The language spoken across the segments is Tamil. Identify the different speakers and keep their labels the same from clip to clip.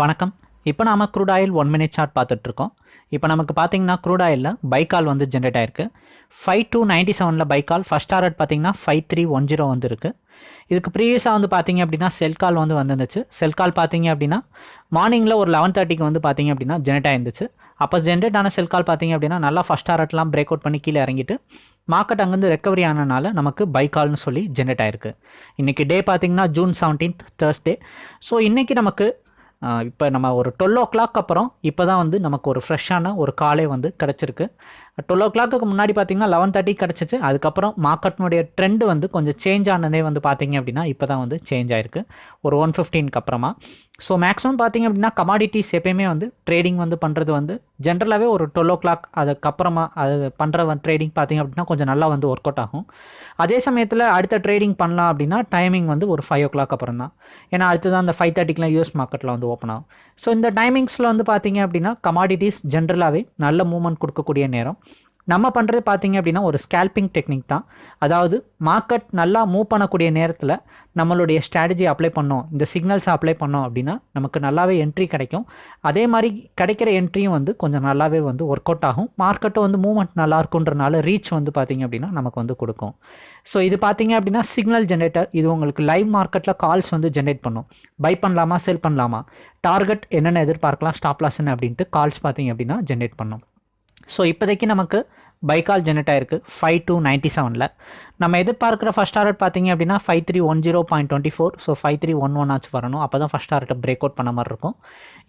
Speaker 1: வணக்கம். இப்போ நாம crude oil one minute chart பார்த்துட்ருக்கோம். இப்போ நமக்கு பார்த்தீங்கன்னா க்ரூட் ஆயிலில் பைக்கால் வந்து ஜென்ரேட் ஆயிருக்கு. ஃபைவ் டூ நைன்ட்டி செவனில் பைக்கால் ஃபஸ்ட் டாரட் பார்த்தீங்கன்னா ஃபைவ் த்ரீ ஒன் ஜீரோ வந்துருக்கு. இதுக்கு ப்ரீவியஸாக வந்து பார்த்தீங்க அப்படின்னா செல் கால் வந்து வந்துருந்துச்சு. செல் கால் பார்த்தீங்க அப்படின்னா மார்னிங்கில் ஒரு லெவன் தேர்ட்டிக்கு வந்து பார்த்தீங்க அப்படின்னா ஜென்ரேட் ஆயிருந்துச்சு. அப்போ ஜென்ரேட் ஆன செல் கால் பார்த்தீங்க அப்படின்னா நல்லா ஃபஸ்ட் டாரட்லாம் பிரேக் அவுட் பண்ணி கீழே இறங்கிட்டு மார்க்கெட் அங்கேருந்து ரெக்கவரி ஆனனால நமக்கு பைக்கால்னு சொல்லி ஜென்ரேட் ஆயிருக்கு. இன்றைக்கி டே பார்த்தீங்கன்னா ஜூன் செவன்டீன்த் தேர்ஸ்டே ஸோ இன்றைக்கி நமக்கு இப்போ நம்ம ஒரு டுவெல் ஓ கிளாக் அப்புறம் இப்போ தான் வந்து நமக்கு ஒரு ஃப்ரெஷ்ஷான ஒரு காலே வந்து கிடச்சிருக்கு. டுவெல் ஓ கிளாக்கு முன்னாடி பார்த்தீங்கன்னா லெவன் தேர்ட்டி கிடச்சிச்சு. அதுக்கப்புறம் மார்க்கெட்னுடைய ட்ரெண்டு வந்து கொஞ்சம் சேஞ்ச் ஆனதே வந்து பார்த்தீங்க அப்படின்னா இப்போ தான் வந்து சேஞ்ச் ஆயிருக்கு. ஒரு ஒன் ஃபிஃப்டீனுக்கு அப்புறமா. ஸோ மேக்ஸிமம் பார்த்தீங்க அப்படின்னா கமாடிட்டிஸ் எப்பயுமே வந்து ட்ரேடிங் வந்து பண்ணுறது வந்து ஜென்ரலாகவே ஒரு டுவெல் ஓ கிளாக் அதுக்கப்புறமா அது பண்ணுற ட்ரேடிங் பார்த்தீங்க அப்படின்னா கொஞ்சம் நல்லா வந்து ஒர்க் அவுட் ஆகும். அதே சமயத்தில் அடுத்த ட்ரேடிங் பண்ணலாம் அப்படின்னா டைமிங் வந்து ஒரு ஃபைவ் ஓ கிளாக் அப்புறம் தான் ஏன்னா அடுத்து தான் அந்த ஃபைவ் தேர்ட்டிக்கெலாம் யூஎஸ் மார்க்கெட்டில் வந்து ஓப்பன் ஆகும். ஸோ இந்த டைமிங்ஸில் வந்து பார்த்தீங்க அப்படின்னா கமாடிட்டிஸ் ஜென்ரலாகவே நல்ல மூவ்மெண்ட் கொடுக்கக்கூடிய நேரம். நம்ம பண்ணுறது பார்த்தீங்க அப்படின்னா ஒரு ஸ்கேல்பிங் டெக்னிக் தான். அதாவது மார்க்கெட் நல்லா மூவ் பண்ணக்கூடிய நேரத்தில் நம்மளுடைய ஸ்ட்ராட்டஜி அப்ளை பண்ணோம். இந்த சிக்னல்ஸை அப்ளை பண்ணோம் அப்படின்னா நமக்கு நல்லாவே என்ட்ரி கிடைக்கும். அதே மாதிரி கிடைக்கிற என்ட்ரியும் வந்து கொஞ்சம் நல்லாவே வந்து ஒர்க் அவுட் ஆகும். மார்க்கெட்டும் வந்து மூவ்மெண்ட் நல்லா இருக்குன்றனால ரீச் வந்து பார்த்தீங்க அப்படின்னா நமக்கு வந்து கொடுக்கும். ஸோ இது பார்த்தீங்க அப்படின்னா சிக்னல் ஜென்ரேட்டர் இது உங்களுக்கு லைவ் மார்க்கெட்டில் கால்ஸ் வந்து ஜென்ரேட் பண்ணும். பை பண்ணலாமா செல் பண்ணலாமா? டார்கெட் என்னென்ன எதிர்பார்க்கலாம் ஸ்டாப் லாஸ்ன்னு அப்படின்ட்டு கால்ஸ் பார்த்தீங்க அப்படின்னா ஜென்ரேட் பண்ணும். ஸோ இப்போதைக்கு நமக்கு பைக்கால் ஜெனரேட் ஆயிருக்கு. ஃபைவ் டூ நைன்ட்டி செவனில் நம்ம எதிர்பார்க்குற ஃபஸ்ட் டார்கெட் பார்த்தீங்க அப்படின்னா five three one zero point twenty four so five three one one ஆச்சு வரணும். அப்போ தான் ஃபஸ்ட் டார்கெட்டை பிரேக் அவுட் பண்ண மாதிரி இருக்கும்.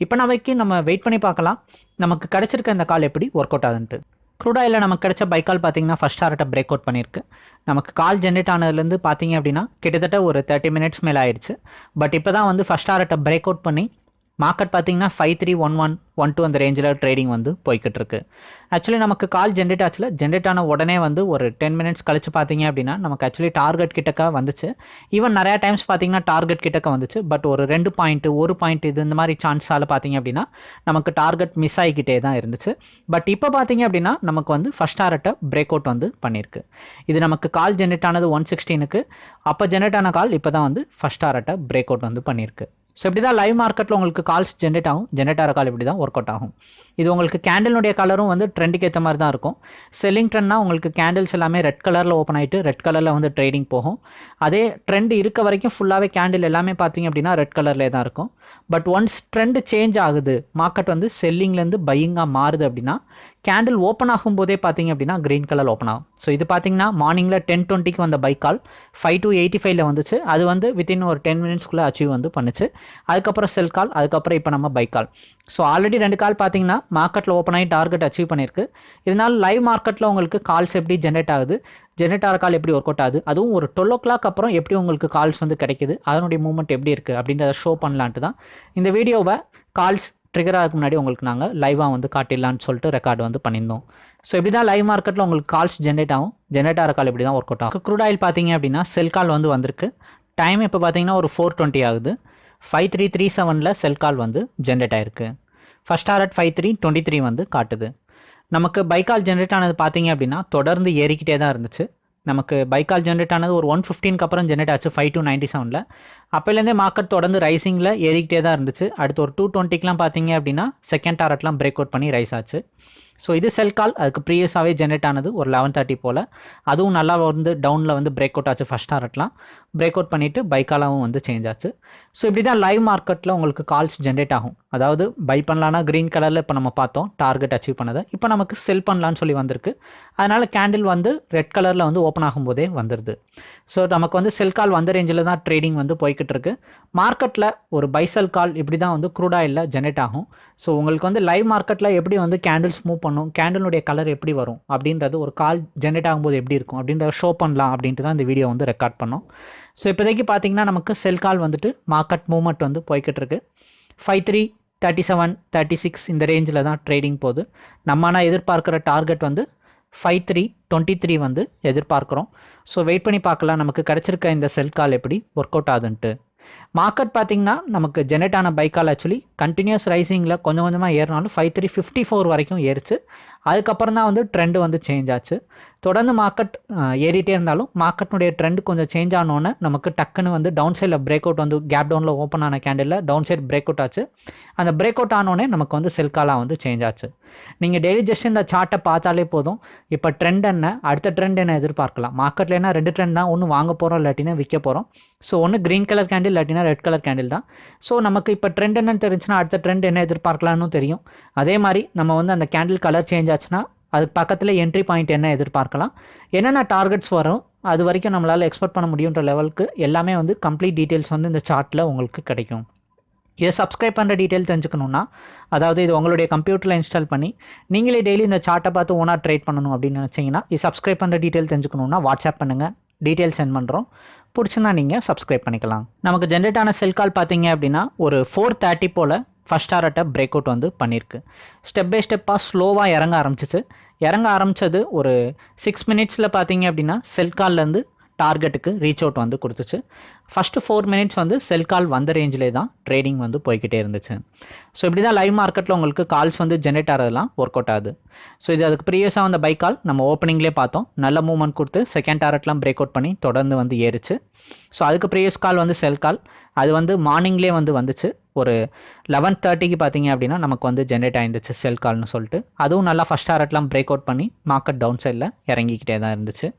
Speaker 1: இப்போ நமக்கு நம்ம வெயிட் பண்ணி பார்க்கலாம். நமக்கு கிடச்சிருக்க இந்த கால் எப்படி ஒர்க் அவுட் ஆகுதுன்ட்டு க்ரூடாயில் நமக்கு கிடைச்ச பைக்கால் பார்த்தீங்கன்னா ஃபஸ்ட் டார்கெட்டை பிரேக் அவுட் பண்ணியிருக்கு. நமக்கு கால் ஜென்ரேட் ஆனதுலேருந்து பார்த்தீங்க அப்படின்னா கிட்டத்தட்ட ஒரு தேர்ட்டி மினிட்ஸ் மேலே ஆயிடுச்சு பட் இப்போ தான் வந்து ஃபஸ்ட் டார்கெட்டை பிரேக் அவுட் பண்ணி மார்க்கெட் பார்த்தீங்கன்னா five three one one one two அந்த ரேஞ்சில் ட்ரேடிங் வந்து போய்கிட்டு இருக்கு ஆக்சுவலி நமக்கு கால் ஜென்ரேட் ஆச்சுல. ஜென்ரேட் ஆன உடனே வந்து ஒரு டென் மினிட்ஸ் கழிச்சு பார்த்தீங்க அப்படின்னா நமக்கு ஆக்சுவலி டார்கெட் கிட்டக்க வந்துச்சு. ஈவன் நிறையா டைம்ஸ் பார்த்தீங்கன்னா டார்கெட் கிட்டக்க வந்துச்சு. பட் ஒரு ரெண்டு பாயிண்ட் ஒரு பாயிண்ட் இது இந்த மாதிரி சான்ஸால் பார்த்தீங்க அப்படின்னா நமக்கு டார்கெட் மிஸ் ஆகிக்கிட்டே தான் இருந்துச்சு. பட் இப்போ பார்த்தீங்க அப்படின்னா நமக்கு வந்து ஃபஸ்ட் டாரட்டை பிரேக் அவுட் வந்து பண்ணியிருக்கு. இது நமக்கு கால் ஜென்ரேட் ஆனது ஒன் சிக்ஸ்டீனுக்கு அப்போ ஜென்ரேட் ஆன கால் இப்போ தான் வந்து ஃபஸ்ட் டாரட்டை பிரேக் அவுட் வந்து பண்ணியிருக்கு. ஸோ இப்படி தான் லைவ் மார்க்கெட்டில் உங்களுக்கு கால்ஸ் ஜென்ரேட் ஆகும். ஜென்ரேட் ஆகிற கால் இப்படி தான் ஒர்க் அவுட் ஆகும். இது உங்களுக்கு கேண்டிலுடைய கலரும் வந்து ட்ரெண்டுக்கு ஏற்ற மாதிரி தான் இருக்கும். செல்லிங் ட்ரெண்ட்னா உங்களுக்கு கேண்டில்ஸ் எல்லாமே ரெட் கலரில் ஓப்பன் ஆகிட்டு ரெட் கலரில் வந்து ட்ரேடிங் போகும். அதே ட்ரெண்ட் இருக்க வரைக்கும் ஃபுல்லாகவே கேண்டில் எல்லாமே பார்த்தீங்க அப்படின்னா ரெட் கலர்லேயே தான் இருக்கும். பட் ஒன்ஸ் ட்ரெண்டு சேஞ்ச் ஆகுது மார்க்கெட் வந்து செல்லிங்லேருந்து பையிங்காக மாறுது அப்படின்னா கேண்டில் ஓப்பன் ஆகும் போதே பார்த்தீங்க அப்படின்னா க்ரீன் கலர் ஓப்பன் ஆகும். ஸோ இது பார்த்தீங்கன்னா மார்னிங்கில் டென் டுவெண்ட்டிக்கு வந்த buy call five two eighty ஃபைவ்ல வந்துச்சு. அது வந்து வித்தின் ஒரு டென் மினிட்ஸ்க்குள்ளே அச்சீவ் வந்து பண்ணுச்சு. அதுக்கப்புறம் செல் கால் அதுக்கப்புறம் இப்போ நம்ம பைக் கால் ஸோ ஆல்ரெடி ரெண்டு கால் பார்த்தீங்கன்னா மார்க்கெட்டில் ஓப்பன் ஆகி டார்கெட் அச்சீவ் பண்ணியிருக்கு. இதனால் லைவ் மார்க்கெட்டில் உங்களுக்கு கால்ஸ் எப்படி ஜென்ரேட் ஆகுது? ஜென்ரேட் ஆகிற கால் எப்படி ஒர்க் அவுட் ஆகுது? அதுவும் ஒரு டுவெல் ஓ கிளாக் அப்புறம் எப்படி உங்களுக்கு கால்ஸ் வந்து கிடைக்குது? அதனுடைய மூவ்மெண்ட் எப்படி இருக்குது அப்படின்றத ஷோ பண்ணலான்ட்டு தான் இந்த வீடியோவை கால்ஸ் ட்ரிகர் ஆகிறதுக்கு முன்னாடி உங்களுக்கு நாங்கள் லைவாக வந்து காட்டிடலான்னு சொல்லிட்டு ரெக்கார்டு வந்து பண்ணியிருந்தோம். ஸோ இப்படி தான் லைவ் மார்க்கெட்டில் உங்களுக்கு கால்ஸ் ஜென்ரேட் ஆகும். ஜென்ரேட் ஆகிற கால் இப்படி தான் ஒர்க் அவுட் ஆகும். க்ரூட் ஆயில் பார்த்தீங்க அப்படின்னா செல் கால் வந்து வந்திருக்கு. டைம் இப்போ பார்த்தீங்கன்னா ஒரு ஃபோர் டுவெண்ட்டி ஆகுது. ஃபைவ் த்ரீ த்ரீ செவனில் செல் கால் வந்து ஜென்ரேட் ஆயிருக்கு. First target five three twenty three வந்து காட்டுது. நமக்கு பைக்கால் ஜென்ரேட் ஆனது பார்த்தீங்க அப்படின்னா தொடர்ந்து ஏறிக்கிட்டே தான் இருந்துச்சு. நமக்கு பைக்கால் ஜென்ரேட் ஆனது ஒரு ஒன் ஃபிஃப்டீனுக்கு அப்புறம் ஜென்ரேட் ஆச்சு ஃபைவ் டூ நைன்ட்டி செவனில் அப்போலேருந்தே மார்க்கெட் தொடர்ந்து ரைசிங்கில் ஏறிக்கிட்டே தான் இருந்துச்சு. அடுத்து ஒரு டூ டுவெண்ட்டிக்கெலாம் பார்த்தீங்க அப்படின்னா செகண்ட் டாரட்லாம் பிரேக் அவுட் பண்ணி ரைஸ் ஆச்சு. ஸோ இது செல் கால் அதுக்கு ப்ரீவியஸாகவே ஜென்ரேட் ஆனது ஒரு லெவன் தேர்ட்டி போல். அதுவும் நல்லா வந்து டவுனில் வந்து பிரேக் அவுட் ஆச்சு. ஃபஸ்ட் டாரட்லாம் பிரேக் அவுட் பண்ணிவிட்டு பைக்காலாவும் வந்து சேஞ்ச் ஆச்சு. ஸோ இப்படி தான் லைவ் மார்க்கெட்டில் உங்களுக்கு கால்ஸ் ஜென்ரேட் ஆகும். அதாவது பை பண்ணலான்னா க்ரீன் கலரில் இப்போ நம்ம பார்த்தோம். டார்கெட் அச்சீவ் பண்ணதை. இப்போ நமக்கு செல் பண்ணலான்னு சொல்லி வந்திருக்கு. அதனால் கேண்டில் வந்து ரெட் கலரில் வந்து ஓப்பன் ஆகும்போதே வந்துடுது ஸோ நமக்கு வந்து செல் கால் வந்த ரேஞ்சில் தான் ட்ரேடிங் வந்து போய்கிட்டு இருக்கு மார்க்கெட்டில் ஒரு பைசல் கால் இப்படி தான் வந்து க்ரூட் ஆயிலில் ஜென்ரேட் ஆகும். ஸோ உங்களுக்கு வந்து லைவ் மார்க்கெட்டில் எப்படி வந்து கேண்டில்ஸ் மூவ் பண்ணும் கேண்டிலுடைய கலர் எப்படி வரும் அப்படின்றது ஒரு கால் ஜென்ரேட் ஆகும்போது எப்படி இருக்கும் அப்படின்றத ஷோ பண்ணலாம் அப்படின்ட்டு தான் இந்த வீடியோ வந்து ரெக்கார்ட் பண்ணோம். ஸோ இப்போதைக்கு பார்த்தீங்கன்னா நமக்கு செல் கால் வந்துட்டு மார்க்கெட் மூவ்மெண்ட் வந்து போய்கிட்டு இருக்கு five three thirty seven thirty six இந்த ரேஞ்சில் தான் ட்ரேடிங் போகுது. நம்ம ஆனால் எதிர்பார்க்குற டார்கெட் வந்து ஃபைவ் த்ரீ டுவெண்ட்டி த்ரீ வந்து எதிர்பார்க்குறோம். ஸோ வெயிட் பண்ணி பார்க்கலாம். நமக்கு கிடச்சிருக்க இந்த செல் கால் எப்படி ஒர்க் அவுட் ஆகுதுன்ட்டு மார்க்கெட் பார்த்தீங்கன்னா நமக்கு ஜெனரேட் ஆன பைக்கால் ஆக்சுவலி கண்டினியூஸ் ரைசிங்கில் கொஞ்சம் கொஞ்சமாக ஏறினாலும் ஃபைவ் த்ரீ ஃபிஃப்டி ஃபோர் வரைக்கும் ஏறிச்சு. அதுக்கப்புறம் தான் வந்து ட்ரெண்டு வந்து சேஞ்ச் ஆச்சு. தொடர்ந்து மார்க்கெட் ஏறிட்டே இருந்தாலும் மார்க்கெட்னுடைய ட்ரெண்ட் கொஞ்சம் சேஞ்ச் ஆனோன்னே நமக்கு டக்குன்னு வந்து டவுன் சைடில் பிரேக் அவுட் வந்து கேப் டவுனில் ஓப்பன் ஆன candle down side break out ஆச்சு. அந்த பிரேக் அவுட் ஆனோடனே நமக்கு வந்து செல்காலாக வந்து சேஞ்ச் ஆச்சு. நீங்கள் டெய்லி ஜஸ்ட் இந்த சார்ட்டை பார்த்தாலே போதும். இப்போ ட்ரெண்ட் என்ன? அடுத்த ட்ரெண்ட் என்ன எதிர்பார்க்கலாம்? மார்க்கெட்டில் என்ன ரெண்டு ட்ரெண்ட் தான்? ஒன்று வாங்க போகிறோம் இல்லாட்டினா விற்க போகிறோம் ஸோ ஒன்று க்ரீன் கலர் கேண்டில் இல்லாட்டினா ரெட் கலர் கேண்டில் தான். ஸோ நமக்கு இப்போ ட்ரெண்ட் என்னன்னு தெரிஞ்சுன்னா அடுத்த ட்ரெண்ட் என்ன எதிர்பார்க்கலாம்னு தெரியும். அதே மாதிரி நம்ம வந்து அந்த கேண்டில் கலர் சேஞ்ச் ஆச்சுன்னா அதுக்கு பக்கத்தில் என்ட்ரி பாயிண்ட் என்ன எதிர்பார்க்கலாம். என்னென்ன டார்கெட்ஸ் வரும் அது வரைக்கும் நம்மளால் எக்ஸ்பெக்ட் பண்ண முடியுன்ற லெவலுக்கு எல்லாமே வந்து கம்ப்ளீட் டீட்டெயில்ஸ் வந்து இந்த சார்ட்டில் உங்களுக்கு கிடைக்கும். இதை சப்ஸ்கிரைப் பண்ணுற டீட்டெயில் தெரிஞ்சுக்கணுன்னா அதாவது இது உங்களுடைய கம்ப்யூட்டரில் இன்ஸ்டால் பண்ணி நீங்களே டெய்லி இந்த சார்ட்டை பார்த்து ஓனாக ட்ரேட் பண்ணணும் அப்படின்னு நினச்சிங்கன்னா இது சப்ஸ்கிரைப் பண்ணுற டீட்டெயில் தெரிஞ்சுக்கணுன்னா வாட்ஸ்அப் பண்ணுங்கள் டீட்டெயில் சென்ட் பண்ணுறோம் பிடிச்சிருந்தா நீங்கள் சப்ஸ்கிரைப் பண்ணிக்கலாம். நமக்கு ஜென்ரேட் ஆன செல் கால் பார்த்தீங்க அப்படின்னா ஒரு ஃபோர் தேர்ட்டி போல் ஃபஸ்ட் டாரட்டை பிரேக் அவுட் வந்து பண்ணியிருக்கு ஸ்டெப் பை ஸ்டெப்பாக ஸ்லோவாக இறங்க ஆரம்பிச்சிச்சு. இறங்க ஆரம்பித்தது ஒரு சிக்ஸ் மினிட்ஸில் பார்த்தீங்க அப்படின்னா செல் கால்லேருந்து டார்கெட்டுக்கு ரீச் அவுட் வந்து கொடுத்துச்சு. ஃபஸ்ட்டு ஃபோர் மினிட்ஸ் வந்து செல் கால் வந்த ரேஞ்சிலே தான் ட்ரேடிங் வந்து போய்கிட்டே இருந்துச்சு. ஸோ இப்படி தான் லைவ் மார்க்கெட்டில் உங்களுக்கு கால்ஸ் வந்து ஜென்ரேட் ஆகிறதுலாம் ஒர்க் அவுட் ஆகுது. ஸோ இது அதுக்கு ப்ரீவியஸாக வந்த பை கால் நம்ம ஓப்பனிங்லேயே பார்த்தோம். நல்ல மூவ்மெண்ட் கொடுத்து செகண்ட் டாரட்லாம் பிரேக் அவுட் பண்ணி தொடர்ந்து வந்து ஏறிச்சு. ஸோ அதுக்கு ப்ரீவியஸ் கால் வந்து செல் கால் அது வந்து மார்னிங்லேயே வந்து வந்துச்சு. ஒரு லெவன் தேர்ட்டிக்கு பார்த்தீங்க அப்படின்னா நமக்கு வந்து ஜென்ரேட் ஆயிருந்துச்சு செல் கால்னு சொல்லிட்டு. அதுவும் நல்லா ஃபஸ்ட் டாரட்லாம் பிரேக் அவுட் பண்ணி மார்க்கெட் டவுன் சைடில் இறங்கிக்கிட்டே தான் இருந்துச்சு.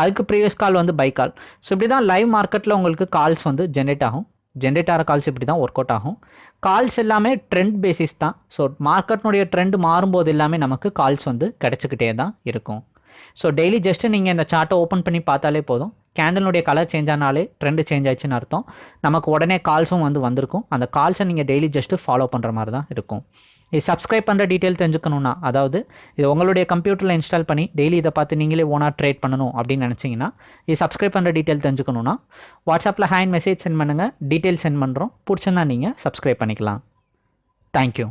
Speaker 1: அதுக்கு ப்ரீவியஸ் கால் வந்து பை கால் ஸோ இப்படி தான் லைவ் மார்க்கெட்டில் உங்களுக்கு கால்ஸ் வந்து ஜென்ரேட் ஆகும். ஜென்ரேட் ஆகிற கால்ஸ் இப்படி தான் ஒர்க் அவுட் ஆகும். கால்ஸ் எல்லாமே ட்ரெண்ட் பேசிஸ் தான். ஸோ மார்க்கெட்னுடைய ட்ரெண்ட் மாறும்போது எல்லாமே நமக்கு கால்ஸ் வந்து கிடச்சிக்கிட்டே தான் இருக்கும். ஸோ டெய்லி ஜஸ்ட்டு நீங்கள் இந்த சார்ட்டை ஓப்பன் பண்ணி பார்த்தாலே போதும். கேண்டலுடைய கலர் சேஞ்ச் ஆனாலே ட்ரெண்டு சேஞ்ச் ஆயிடுச்சுன்னு அர்த்தம். நமக்கு உடனே கால்ஸும் வந்து வந்திருக்கும். அந்த கால்ஸை நீங்கள் டெய்லி ஜஸ்ட்டு ஃபாலோ பண்ணுற மாதிரி தான் இருக்கும். இது சப்ஸ்கிரைப் பண்ணுற டீட்டெயில் தெரிஞ்சுக்கணுன்னா அதாவது இது உங்களுடைய கம்ப்யூட்டரில் இன்ஸ்டால் பண்ணி டெய்லி இதை பார்த்து நீங்களே ஓனாக ட்ரேட் பண்ணணும் அப்படின்னு நினச்சிங்கன்னா இது சப்ஸ்கிரைப் பண்ணுற டீட்டெயில் தெரிஞ்சுக்கணுன்னா வாட்ஸ்அப்பில் ஹேண்ட் மெசேஜ் சென்ட் பண்ணுங்கள் டீட்டெயில் சென்ட் பண்ணுறோம் பிடிச்சிருந்தா நீங்கள் சப்ஸ்கிரைப் பண்ணிக்கலாம். தேங்க்யூ